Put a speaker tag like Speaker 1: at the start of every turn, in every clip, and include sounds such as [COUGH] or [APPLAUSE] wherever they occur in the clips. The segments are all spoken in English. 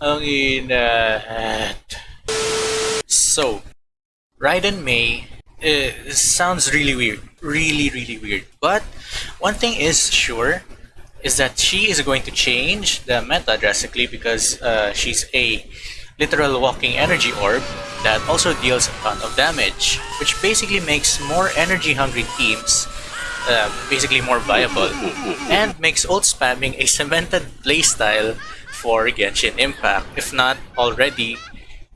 Speaker 1: ang inat. So, Raiden Mei uh, sounds really weird. Really, really weird. But one thing is sure is that she is going to change the meta drastically because uh, she's a literal walking energy orb that also deals a ton of damage, which basically makes more energy hungry teams uh, basically more viable [LAUGHS] and makes ult spamming a cemented playstyle for Genshin Impact. If not already,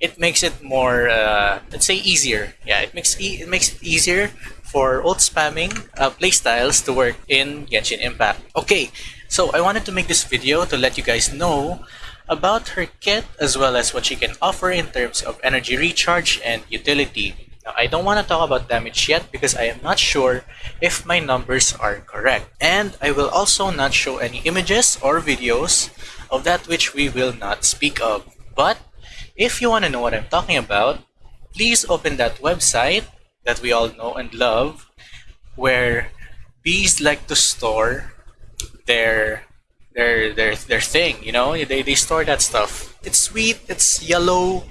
Speaker 1: it makes it more, uh, let's say, easier. Yeah, it makes e it makes it easier for ult spamming uh, playstyles to work in Genshin Impact. Okay, so I wanted to make this video to let you guys know about her kit as well as what she can offer in terms of energy recharge and utility. Now, I don't want to talk about damage yet because I am not sure if my numbers are correct. And I will also not show any images or videos of that which we will not speak of. But if you want to know what I'm talking about, please open that website that we all know and love where bees like to store their their their their thing you know they, they store that stuff it's sweet it's yellow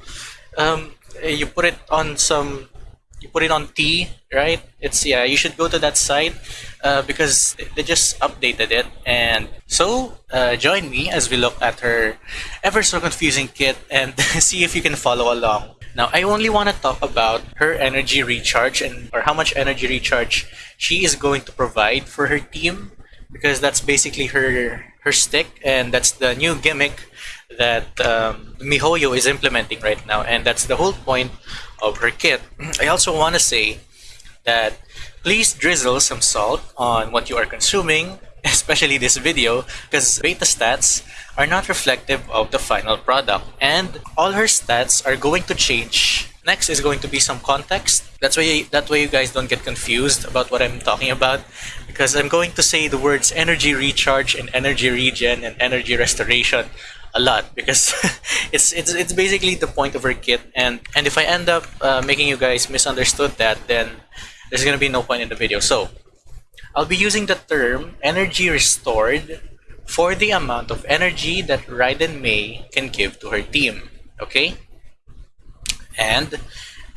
Speaker 1: um you put it on some you put it on tea, right? It's yeah you should go to that site uh, because they just updated it. And so uh, join me as we look at her ever so confusing kit and [LAUGHS] see if you can follow along. Now I only want to talk about her energy recharge and or how much energy recharge she is going to provide for her team because that's basically her her stick and that's the new gimmick that um, MiHoYo is implementing right now and that's the whole point of her kit. [CLEARS THROAT] I also want to say that please drizzle some salt on what you are consuming [LAUGHS] especially this video because beta stats are not reflective of the final product and all her stats are going to change. Next is going to be some context. That's why that way you guys don't get confused about what I'm talking about because I'm going to say the words energy recharge and energy regen and energy restoration a lot because [LAUGHS] it's it's it's basically the point of her kit and and if I end up uh, making you guys misunderstood that then there's gonna be no point in the video. So I'll be using the term energy restored for the amount of energy that Raiden Mei can give to her team okay? And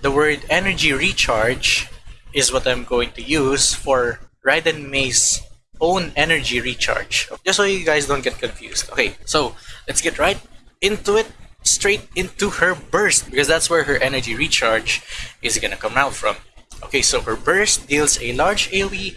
Speaker 1: the word energy recharge is what I'm going to use for Raiden Mei's own energy recharge. Just so you guys don't get confused okay? So let's get right into it straight into her burst because that's where her energy recharge is gonna come out from. Okay so her burst deals a large AoE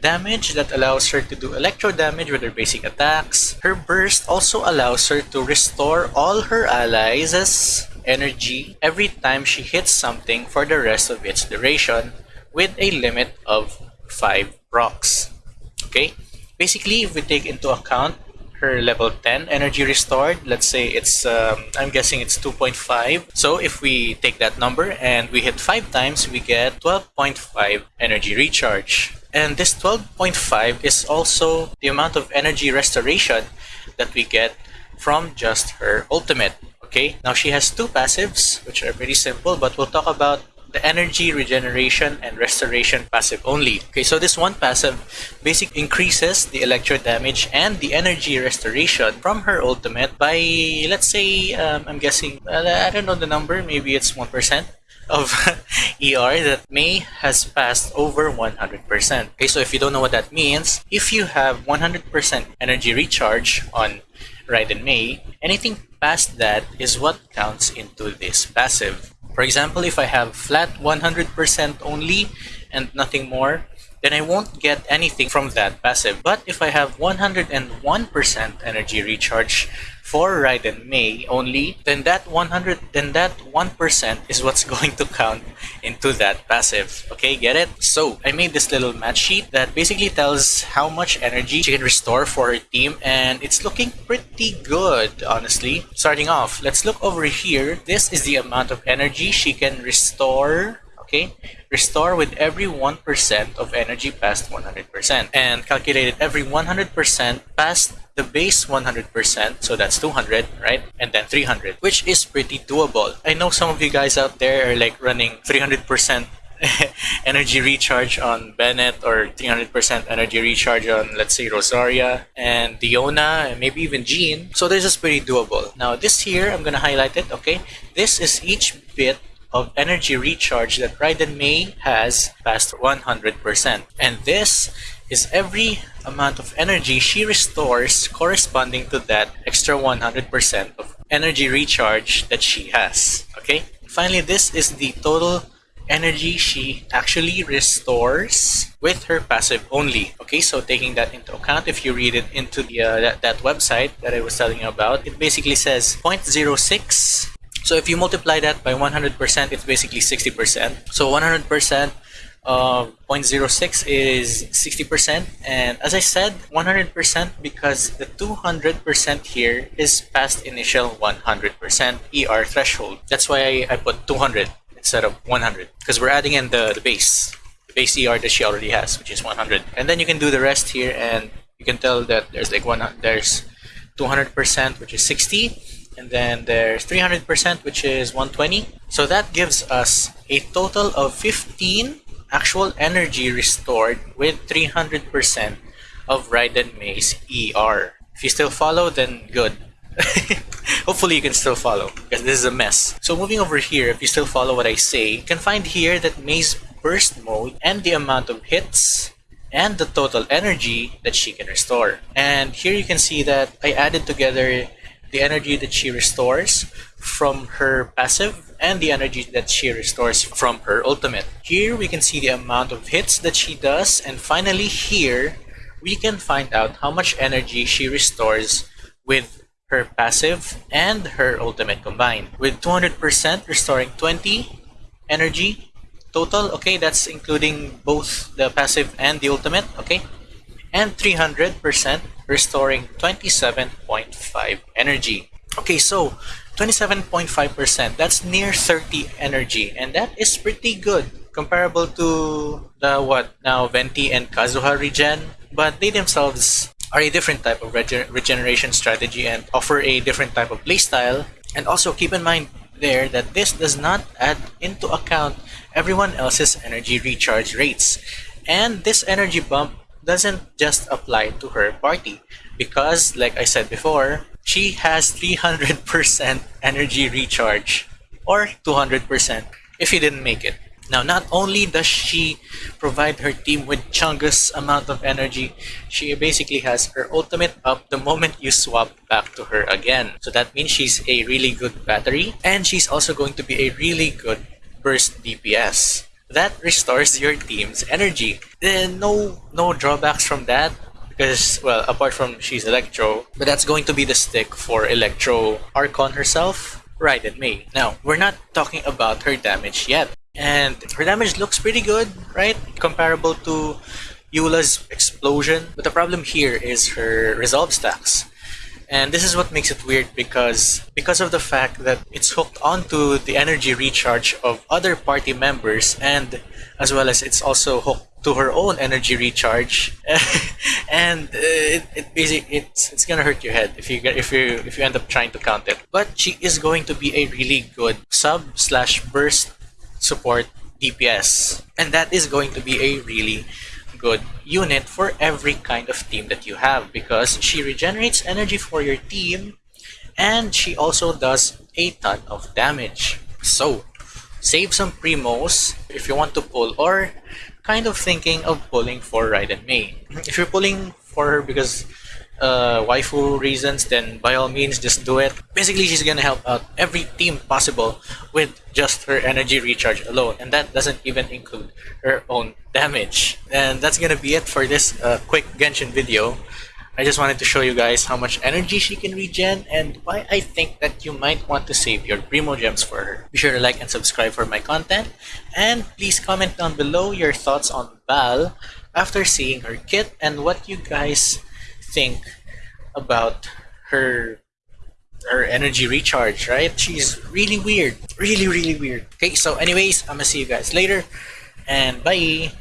Speaker 1: damage that allows her to do electro damage with her basic attacks. Her burst also allows her to restore all her allies' energy every time she hits something for the rest of its duration with a limit of 5 rocks. Okay basically if we take into account her level 10 energy restored. Let's say it's um, I'm guessing it's 2.5 so if we take that number and we hit 5 times we get 12.5 energy recharge. And this 12.5 is also the amount of energy restoration that we get from just her ultimate okay? Now she has two passives which are pretty simple but we'll talk about the energy regeneration and restoration passive only. Okay, so this one passive basically increases the electro damage and the energy restoration from her ultimate by, let's say, um, I'm guessing, I don't know the number, maybe it's 1% of [LAUGHS] ER that Mei has passed over 100%. Okay, so if you don't know what that means, if you have 100% energy recharge on Raiden Mei, anything past that is what counts into this passive. For example, if I have flat 100% only and nothing more, then I won't get anything from that passive. But if I have 101% energy recharge for Raiden Mei only, then that 100 then that 1% is what's [LAUGHS] going to count into that passive. Okay, get it? So I made this little match sheet that basically tells how much energy she can restore for her team and it's looking pretty good, honestly. Starting off, let's look over here. This is the amount of energy she can restore okay restore with every 1% of energy past 100% and calculated every 100% past the base 100%, so that's 200, right? And then 300, which is pretty doable. I know some of you guys out there are like running 300% [LAUGHS] energy recharge on Bennett or 300% energy recharge on, let's say, Rosaria and Diona and maybe even Jean. So this is pretty doable. Now this here, I'm going to highlight it, okay? This is each bit of energy recharge that Raiden Mei has past 100%. And this is every amount of energy she restores corresponding to that extra 100% of energy recharge that she has. Okay? Finally, this is the total energy she actually restores with her passive only. Okay, so taking that into account, if you read it into the uh, that, that website that I was telling you about, it basically says 0.06 so if you multiply that by 100%, it's basically 60%. So 100% of 0.06 is 60%. And as I said, 100% because the 200% here is past initial 100% ER threshold. That's why I, I put 200 instead of 100 because we're adding in the, the base. The base ER that she already has, which is 100. And then you can do the rest here and you can tell that there's like one, there's 200%, which is 60 and then there's 300% which is 120 so that gives us a total of 15 actual energy restored with 300% of Raiden Mei's ER if you still follow then good. [LAUGHS] Hopefully you can still follow because this is a mess. So moving over here if you still follow what I say you can find here that Mei's burst mode and the amount of hits and the total energy that she can restore. And here you can see that I added together the energy that she restores from her passive and the energy that she restores from her ultimate. Here we can see the amount of hits that she does and finally here we can find out how much energy she restores with her passive and her ultimate combined. With 200% restoring 20 energy total, okay, that's including both the passive and the ultimate, okay? And 300% restoring 27.5 energy. Okay, so 27.5%, that's near 30 energy, and that is pretty good comparable to the what now Venti and Kazuha regen, but they themselves are a different type of regen regeneration strategy and offer a different type of playstyle. And also keep in mind there that this does not add into account everyone else's energy recharge rates. And this energy bump doesn't just apply to her party because like I said before, she has 300% energy recharge or 200% if you didn't make it. Now, not only does she provide her team with chungus amount of energy, she basically has her ultimate up the moment you swap back to her again. So that means she's a really good battery and she's also going to be a really good burst DPS that restores your team's energy. Then no no drawbacks from that because well apart from she's Electro, but that's going to be the stick for Electro Archon herself, Raiden Mei. Now we're not talking about her damage yet, and her damage looks pretty good, right? Comparable to Eula's explosion, but the problem here is her resolve stacks. And this is what makes it weird because because of the fact that it's hooked onto the energy recharge of other party members and as well as it's also hooked to her own energy recharge. [LAUGHS] And uh, it, it it's it's gonna hurt your head if you get if you if you end up trying to count it. But she is going to be a really good sub slash burst support DPS and that is going to be a really good unit for every kind of team that you have because she regenerates energy for your team and she also does a ton of damage. So, save some primos if you want to pull or kind of thinking of pulling for Raiden Mei. [CLEARS THROAT] If you're pulling for her because uh, waifu reasons, then by all means just do it. Basically, she's gonna help out every team possible with just her energy recharge alone, and that doesn't even include her own damage. And that's gonna be it for this uh, quick Genshin video. I just wanted to show you guys how much energy she can regen and why I think that you might want to save your Primo Gems for her. Be sure to like and subscribe for my content and please comment down below your thoughts on Val after seeing her kit and what you guys think about her her energy recharge, right? She's really weird. Really, really weird. Okay, so anyways, I'm gonna see you guys later and bye!